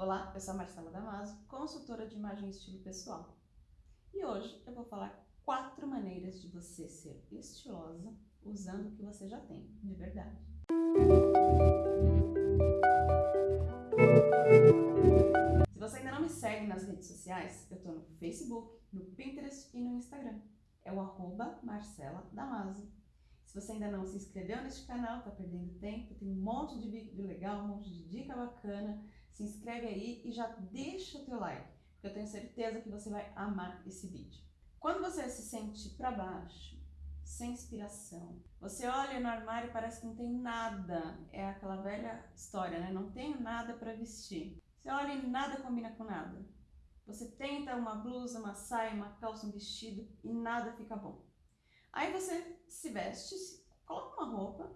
Olá, eu sou a Marcela Damaso, consultora de imagem e estilo pessoal. E hoje eu vou falar quatro maneiras de você ser estilosa usando o que você já tem, de verdade. Se você ainda não me segue nas redes sociais, eu estou no Facebook, no Pinterest e no Instagram. É o arroba Marcela Damaso. Se você ainda não se inscreveu neste canal, está perdendo tempo, tem um monte de vídeo legal, um monte de dica bacana. Se inscreve aí e já deixa o teu like, porque eu tenho certeza que você vai amar esse vídeo. Quando você se sente para baixo, sem inspiração, você olha no armário e parece que não tem nada, é aquela velha história, né? Não tenho nada para vestir. Você olha e nada combina com nada. Você tenta uma blusa, uma saia, uma calça, um vestido e nada fica bom. Aí você se veste, coloca uma roupa,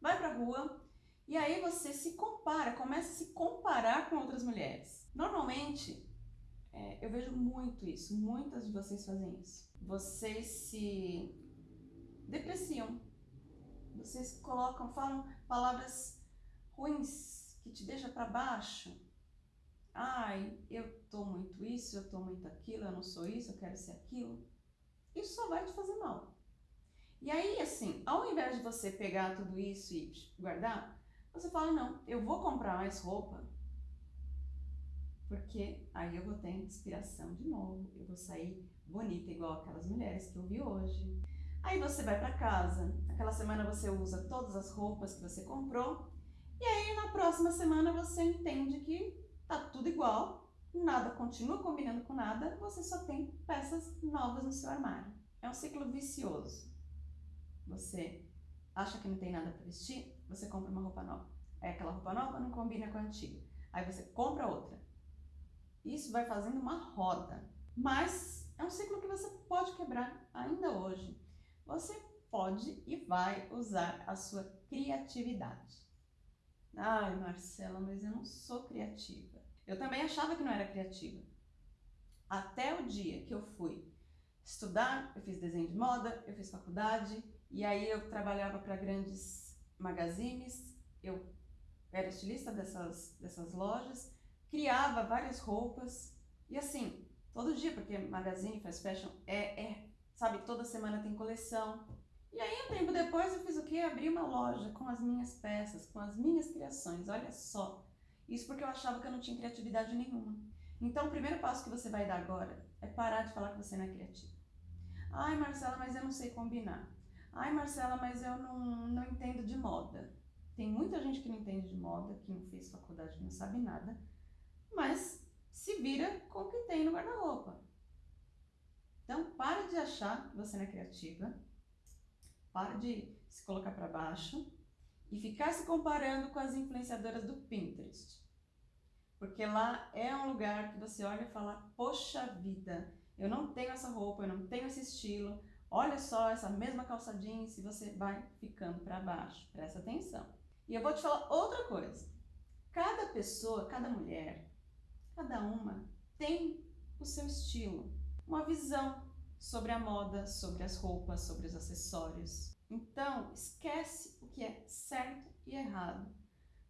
vai pra rua e aí você se compara, começa a se comparar com outras mulheres. Normalmente, é, eu vejo muito isso, muitas de vocês fazem isso. Vocês se depreciam, vocês colocam, falam palavras ruins que te deixam para baixo. Ai, eu tô muito isso, eu tô muito aquilo, eu não sou isso, eu quero ser aquilo. Isso só vai te fazer mal. E aí, assim, ao invés de você pegar tudo isso e guardar, você fala, não, eu vou comprar mais roupa, porque aí eu vou ter inspiração de novo, eu vou sair bonita igual aquelas mulheres que eu vi hoje. Aí você vai para casa, aquela semana você usa todas as roupas que você comprou, e aí na próxima semana você entende que tá tudo igual, nada continua combinando com nada, você só tem peças novas no seu armário. É um ciclo vicioso você acha que não tem nada para vestir, você compra uma roupa nova. Aí aquela roupa nova não combina com a antiga. Aí você compra outra. Isso vai fazendo uma roda. Mas é um ciclo que você pode quebrar ainda hoje. Você pode e vai usar a sua criatividade. Ai, Marcela, mas eu não sou criativa. Eu também achava que não era criativa. Até o dia que eu fui estudar, eu fiz desenho de moda, eu fiz faculdade, e aí eu trabalhava para grandes magazines, eu era estilista dessas, dessas lojas, criava várias roupas, e assim, todo dia, porque magazine, fast fashion, é, é, sabe, toda semana tem coleção. E aí, um tempo depois, eu fiz o quê? Abri uma loja com as minhas peças, com as minhas criações, olha só. Isso porque eu achava que eu não tinha criatividade nenhuma. Então, o primeiro passo que você vai dar agora é parar de falar que você não é criativa. Ai, Marcela, mas eu não sei combinar. Ai, Marcela, mas eu não, não entendo de moda. Tem muita gente que não entende de moda, que não fez faculdade, não sabe nada, mas se vira com o que tem no guarda-roupa. Então, para de achar que você não é criativa, para de se colocar para baixo e ficar se comparando com as influenciadoras do Pinterest. Porque lá é um lugar que você olha e fala, poxa vida, eu não tenho essa roupa, eu não tenho esse estilo, Olha só essa mesma calça jeans e você vai ficando para baixo. Presta atenção. E eu vou te falar outra coisa. Cada pessoa, cada mulher, cada uma tem o seu estilo, uma visão sobre a moda, sobre as roupas, sobre os acessórios. Então, esquece o que é certo e errado,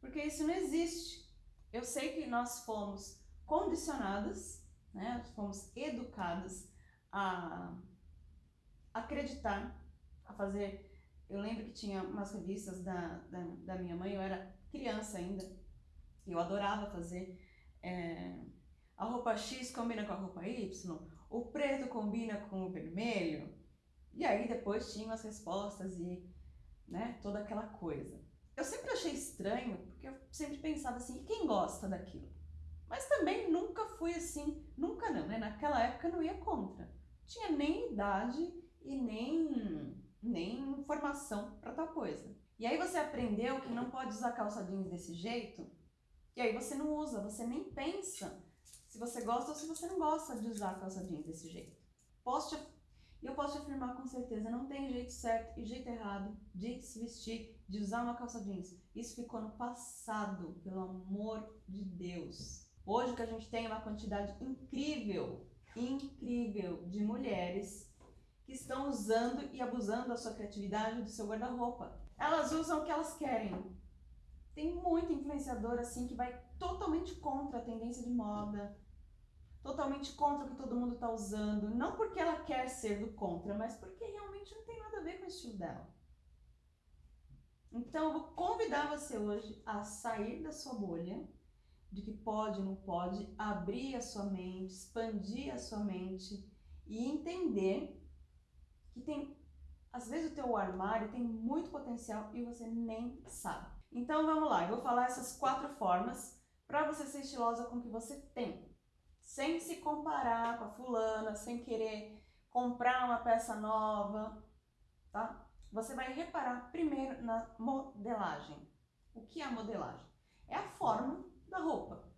porque isso não existe. Eu sei que nós fomos condicionadas, né? fomos educadas a acreditar, a fazer. Eu lembro que tinha umas revistas da, da, da minha mãe, eu era criança ainda, e eu adorava fazer. É, a roupa X combina com a roupa Y, o preto combina com o vermelho, e aí depois tinham as respostas e né, toda aquela coisa. Eu sempre achei estranho, porque eu sempre pensava assim, quem gosta daquilo? Mas também nunca fui assim, nunca não, né? Naquela época não ia contra. Tinha nem idade e nem, nem formação para tal coisa. E aí você aprendeu que não pode usar calça jeans desse jeito, e aí você não usa, você nem pensa se você gosta ou se você não gosta de usar calça jeans desse jeito. Posso te, eu posso te afirmar com certeza, não tem jeito certo e jeito errado de se vestir, de usar uma calça jeans. Isso ficou no passado, pelo amor de Deus. Hoje que a gente tem uma quantidade incrível, incrível de mulheres que estão usando e abusando da sua criatividade do seu guarda-roupa. Elas usam o que elas querem. Tem muita influenciadora assim que vai totalmente contra a tendência de moda, totalmente contra o que todo mundo está usando, não porque ela quer ser do contra, mas porque realmente não tem nada a ver com o estilo dela. Então, eu vou convidar você hoje a sair da sua bolha, de que pode, não pode, abrir a sua mente, expandir a sua mente e entender que tem, às vezes o teu armário tem muito potencial e você nem sabe. Então vamos lá, eu vou falar essas quatro formas para você ser estilosa com o que você tem, sem se comparar com a fulana, sem querer comprar uma peça nova, tá? Você vai reparar primeiro na modelagem. O que é a modelagem? É a forma da roupa.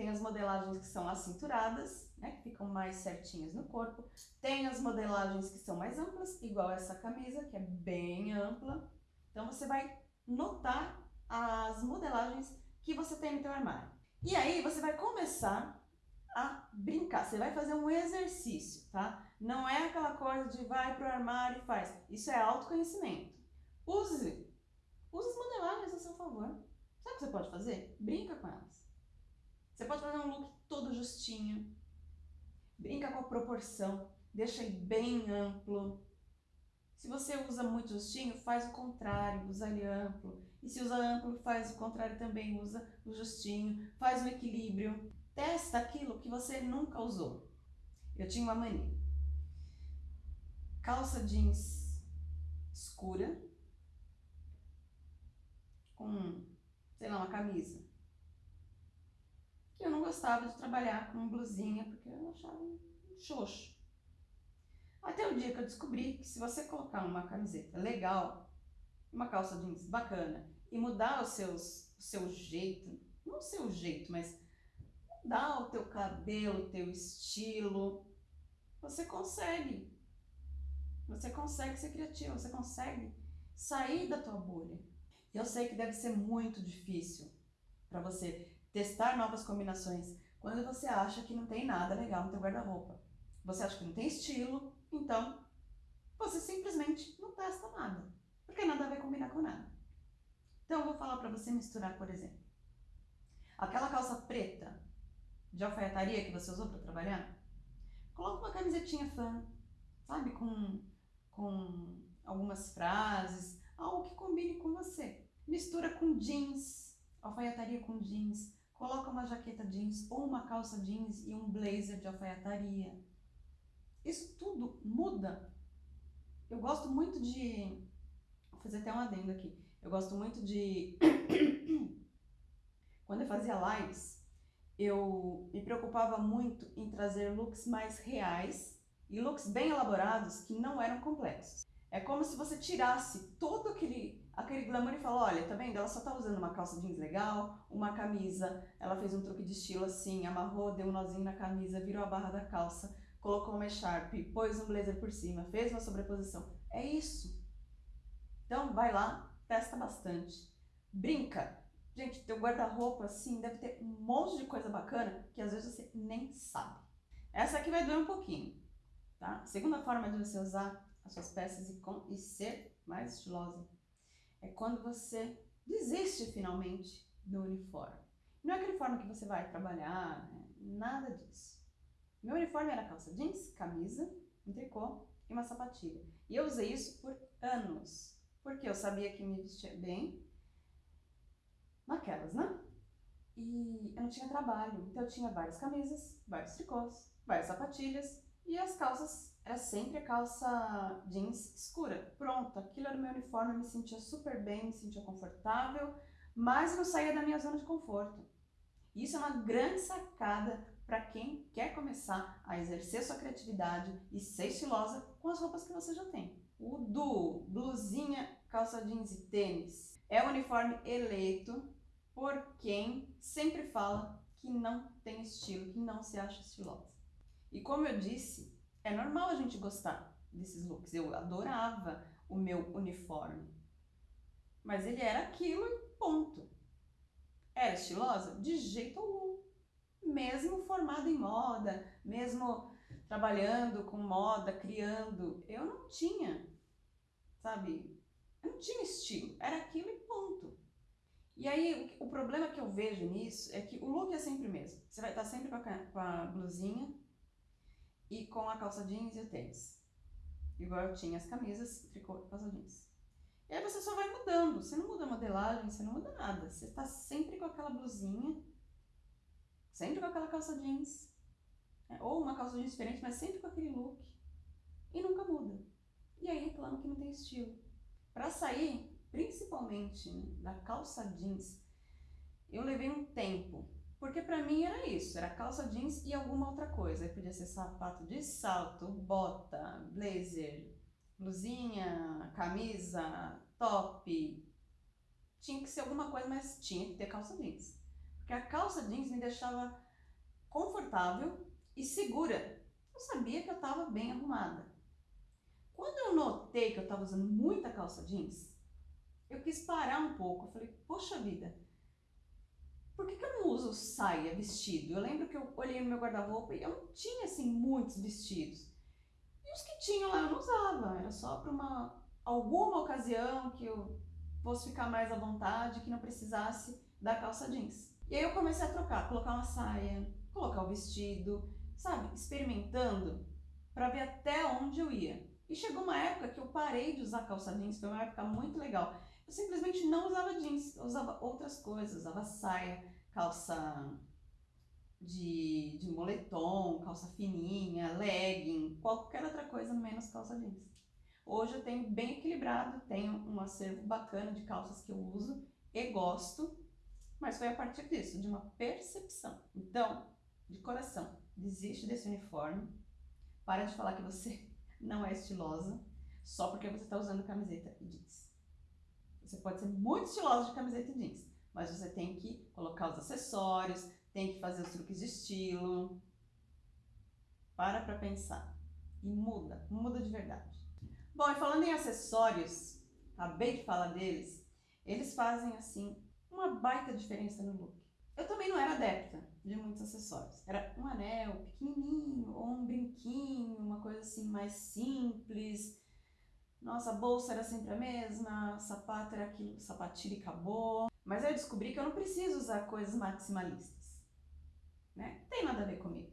Tem as modelagens que são acinturada,s né, que ficam mais certinhas no corpo. Tem as modelagens que são mais amplas, igual essa camisa, que é bem ampla. Então você vai notar as modelagens que você tem no teu armário. E aí você vai começar a brincar, você vai fazer um exercício, tá? Não é aquela coisa de vai pro armário e faz. Isso é autoconhecimento. Use, use as modelagens a seu favor. Sabe o que você pode fazer? Brinca com elas. Você pode fazer um look todo justinho, brinca com a proporção, deixa ele bem amplo. Se você usa muito justinho, faz o contrário, usa ele amplo. E se usa amplo, faz o contrário também, usa o justinho, faz um equilíbrio. Testa aquilo que você nunca usou. Eu tinha uma mania. Calça jeans escura com, sei lá, uma camisa gostava de trabalhar com blusinha porque eu achava xoxo. Até o dia que eu descobri que se você colocar uma camiseta legal, uma calça jeans bacana e mudar os seus, o seu jeito, não o seu jeito, mas mudar o teu cabelo, o teu estilo, você consegue. Você consegue ser criativo, você consegue sair da tua bolha. Eu sei que deve ser muito difícil para você testar novas combinações quando você acha que não tem nada legal no teu guarda-roupa. Você acha que não tem estilo, então você simplesmente não testa nada, porque nada vai combinar com nada. Então eu vou falar para você misturar, por exemplo, aquela calça preta de alfaiataria que você usou para trabalhar, coloca uma camisetinha fã, sabe, com, com algumas frases, algo que combine com você. Mistura com jeans, alfaiataria com jeans, Coloca uma jaqueta jeans ou uma calça jeans e um blazer de alfaiataria. Isso tudo muda. Eu gosto muito de... Vou fazer até um adendo aqui. Eu gosto muito de... Quando eu fazia lives, eu me preocupava muito em trazer looks mais reais e looks bem elaborados que não eram complexos. É como se você tirasse todo aquele aquele glamour e fala, olha, tá vendo? Ela só tá usando uma calça jeans legal, uma camisa, ela fez um truque de estilo assim, amarrou, deu um nozinho na camisa, virou a barra da calça, colocou uma echarpe, pôs um blazer por cima, fez uma sobreposição. É isso. Então vai lá, testa bastante, brinca. Gente, teu guarda-roupa assim deve ter um monte de coisa bacana que às vezes você nem sabe. Essa aqui vai doer um pouquinho, tá? Segunda forma de você usar as suas peças e, com, e ser mais estilosa é quando você desiste finalmente do uniforme. Não é aquele uniforme que você vai trabalhar, né? nada disso. Meu uniforme era calça jeans, camisa, um tricô e uma sapatilha. E eu usei isso por anos, porque eu sabia que me vestia bem naquelas, né? E eu não tinha trabalho, então eu tinha várias camisas, vários tricôs, várias sapatilhas e as calças era sempre a calça jeans escura. Pronto, aquilo era o meu uniforme, eu me sentia super bem, me sentia confortável, mas não saía da minha zona de conforto. Isso é uma grande sacada para quem quer começar a exercer sua criatividade e ser estilosa com as roupas que você já tem. O do blusinha, calça jeans e tênis é o uniforme eleito por quem sempre fala que não tem estilo, que não se acha estilosa. E como eu disse, é normal a gente gostar desses looks. Eu adorava o meu uniforme. Mas ele era aquilo e ponto. Era estilosa? De jeito algum. Mesmo formada em moda, mesmo trabalhando com moda, criando, eu não tinha, sabe? Eu não tinha estilo. Era aquilo e ponto. E aí, o, problema que eu vejo nisso é que o look é sempre o mesmo. Você vai estar sempre com a, com a blusinha e com a calça jeans e o tênis. Igual eu tinha as camisas, tricô e calça jeans. E aí você só vai mudando. Você não muda a modelagem, você não muda nada. Você está sempre com aquela blusinha, sempre com aquela calça jeans. É, ou uma calça jeans diferente, mas sempre com aquele look. E nunca muda. E aí reclama que não tem estilo. Para sair, principalmente né, da calça jeans, eu levei um tempo. Porque para mim era isso, era calça jeans e alguma outra coisa. Aí podia ser sapato de salto, bota, blazer, blusinha, camisa, top. Tinha que ser alguma coisa, mas tinha que ter calça jeans. Porque a calça jeans me deixava confortável e segura. Eu sabia que eu estava bem arrumada. Quando eu notei que eu estava usando muita calça jeans, eu quis parar um pouco. Eu falei, poxa vida, por que, que eu não uso saia, vestido? Eu lembro que eu olhei no meu guarda-roupa e eu não tinha assim muitos vestidos. E os que tinham lá eu não usava, era só para uma alguma ocasião que eu fosse ficar mais à vontade, que não precisasse da calça jeans. E aí eu comecei a trocar, colocar uma saia, colocar o vestido, sabe, experimentando para ver até onde eu ia. E chegou uma época que eu parei de usar calça jeans, foi uma época muito legal. Eu simplesmente não usava jeans, eu usava outras coisas, usava saia, calça de, de moletom, calça fininha, legging, qualquer outra coisa menos calça jeans. Hoje eu tenho bem equilibrado, tenho um acervo bacana de calças que eu uso e gosto, mas foi a partir disso, de uma percepção. Então, de coração, desiste desse uniforme, para de falar que você não é estilosa só porque você está usando camiseta e jeans. Você pode ser muito estilosa de camiseta e jeans, mas você tem que colocar os acessórios, tem que fazer os truques de estilo. Para para pensar e muda, muda de verdade. Bom, e falando em acessórios, acabei de falar deles, eles fazem assim uma baita diferença no look. Eu também não era adepta de muitos acessórios. Era um anel pequenininho ou um brinquinho, uma coisa assim mais simples. Nossa, bolsa era sempre a mesma, sapato era aquilo, sapatilha e acabou. Mas eu descobri que eu não preciso usar coisas maximalistas. Né? Não tem nada a ver comigo.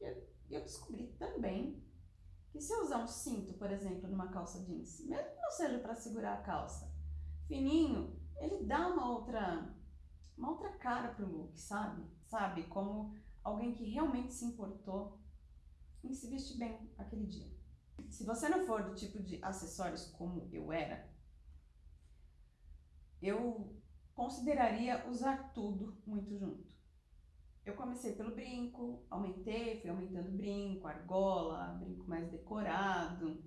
E eu, eu descobri também que se eu usar um cinto, por exemplo, numa calça jeans, mesmo que não seja para segurar a calça, fininho, ele dá uma outra uma outra cara pro look, sabe? Sabe? Como alguém que realmente se importou em se vestir bem aquele dia. Se você não for do tipo de acessórios como eu era, eu consideraria usar tudo muito junto. Eu comecei pelo brinco, aumentei, fui aumentando brinco, argola, brinco mais decorado.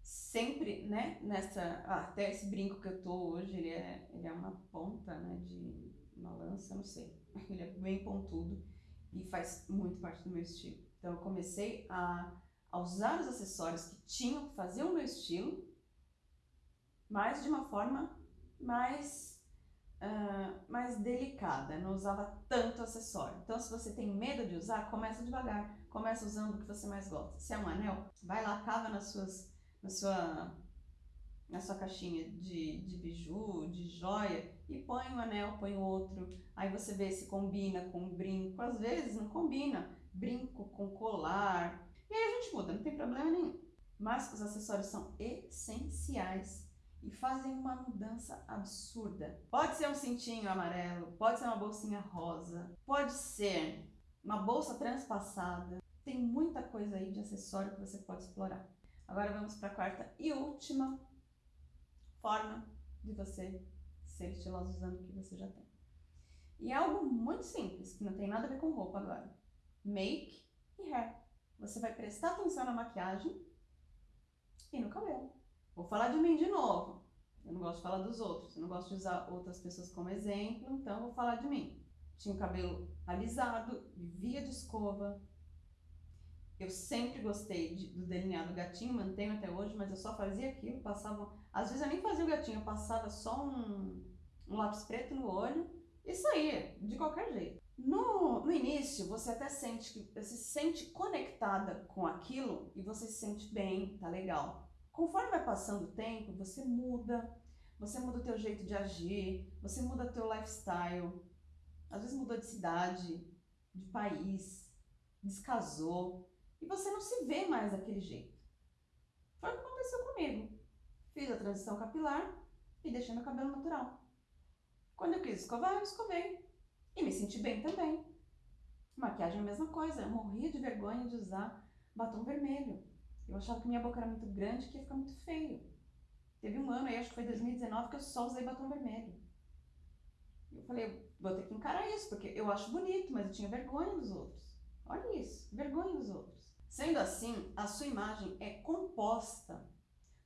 Sempre, né, nessa, ah, até esse brinco que eu tô hoje, ele é, ele é uma ponta, né, de uma lança, não sei. Ele é bem pontudo e faz muito parte do meu estilo. Então eu comecei a, a usar os acessórios que tinham, que faziam o meu estilo, mas de uma forma mais, uh, mais delicada, não usava tanto acessório. Então, se você tem medo de usar, começa devagar, começa usando o que você mais gosta. Se é um anel, vai lá, cava nas suas, na, sua, na sua caixinha de, de biju, de joia, e põe um anel, põe outro. Aí você vê se combina com um brinco. Às vezes não combina brinco com colar. E aí a gente muda, não tem problema nenhum. Mas os acessórios são essenciais e fazem uma mudança absurda. Pode ser um cintinho amarelo, pode ser uma bolsinha rosa, pode ser uma bolsa transpassada. Tem muita coisa aí de acessório que você pode explorar. Agora vamos para a quarta e última forma de você ser estiloso usando o que você já tem. E é algo muito simples, que não tem nada a ver com roupa agora. Make e hair. Você vai prestar atenção na maquiagem e no cabelo. Vou falar de mim de novo. Eu não gosto de falar dos outros, eu não gosto de usar outras pessoas como exemplo, então vou falar de mim. Tinha o cabelo alisado, vivia de escova. Eu sempre gostei de, do delineado gatinho, mantenho até hoje, mas eu só fazia aquilo, passava. Às vezes eu nem fazia o gatinho, eu passava só um, um lápis preto no olho e saía, de qualquer jeito. No, no início, você até sente que você se sente conectada com aquilo e você se sente bem, tá legal. Conforme vai passando o tempo, você muda, você muda o teu jeito de agir, você muda o teu lifestyle, às vezes mudou de cidade, de país, descasou, e você não se vê mais daquele jeito. Foi o que aconteceu comigo. Fiz a transição capilar e deixei meu cabelo natural. Quando eu quis escovar, eu escovei. E me senti bem também. Maquiagem é a mesma coisa. Eu morria de vergonha de usar batom vermelho. Eu achava que minha boca era muito grande que ia ficar muito feio. Teve um ano aí, acho que foi 2019, que eu só usei batom vermelho. Eu falei, vou ter que encarar isso, porque eu acho bonito, mas eu tinha vergonha dos outros. Olha isso, vergonha dos outros. Sendo assim, a sua imagem é composta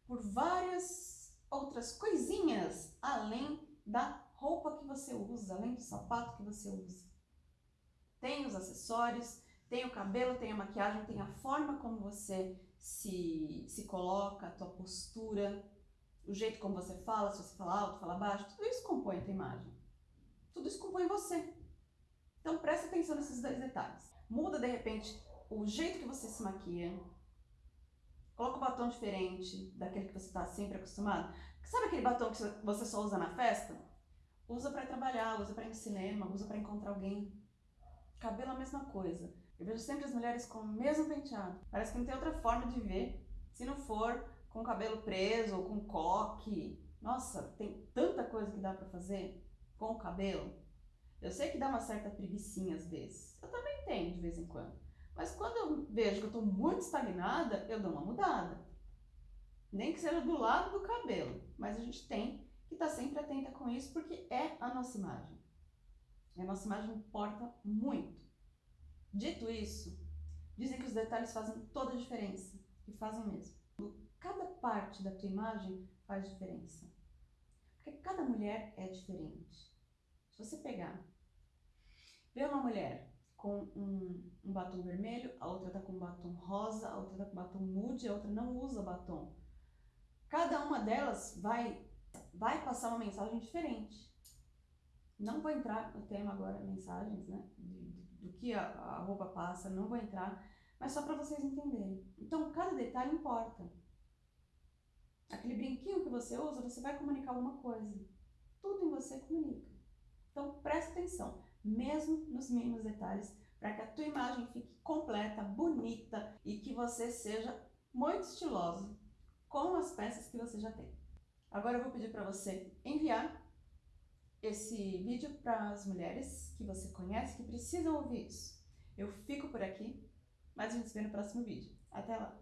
por várias outras coisinhas além da roupa que você usa, além do sapato que você usa. Tem os acessórios, tem o cabelo, tem a maquiagem, tem a forma como você se, se coloca, a tua postura, o jeito como você fala, se você fala alto, fala baixo, tudo isso compõe a tua imagem. Tudo isso compõe você. Então preste atenção nesses dois detalhes. Muda de repente o jeito que você se maquia. Coloca um batom diferente daquele que você está sempre acostumado. Sabe aquele batom que você só usa na festa? Usa para trabalhar, usa para ir no cinema, usa para encontrar alguém. Cabelo a mesma coisa. Eu vejo sempre as mulheres com o mesmo penteado. Parece que não tem outra forma de ver se não for com o cabelo preso ou com coque. Nossa, tem tanta coisa que dá para fazer com o cabelo. Eu sei que dá uma certa preguiçinha às vezes. Eu também tenho de vez em quando. Mas quando eu vejo que eu estou muito estagnada, eu dou uma mudada. Nem que seja do lado do cabelo. Mas a gente tem que estar tá sempre atenta com isso, porque é a nossa imagem. E a nossa imagem importa muito. Dito isso, dizem que os detalhes fazem toda a diferença. E fazem mesmo. Cada parte da tua imagem faz diferença. Porque cada mulher é diferente. Se você pegar, ver uma mulher com um, um batom vermelho, a outra tá com um batom rosa, a outra tá com batom nude, a outra não usa batom. Cada uma delas vai vai passar uma mensagem diferente. Não vou entrar no tema agora, mensagens, né? De, do que a, a roupa passa, não vou entrar, mas só para vocês entenderem. Então, cada detalhe importa. Aquele brinquinho que você usa, você vai comunicar alguma coisa. Tudo em você comunica. Então, presta atenção, mesmo nos mínimos detalhes, para que a tua imagem fique completa, bonita e que você seja muito estiloso com as peças que você já tem. Agora eu vou pedir para você enviar esse vídeo para as mulheres que você conhece que precisam ouvir isso. Eu fico por aqui, mas a gente se vê no próximo vídeo. Até lá!